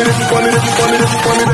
This if this want this if you want.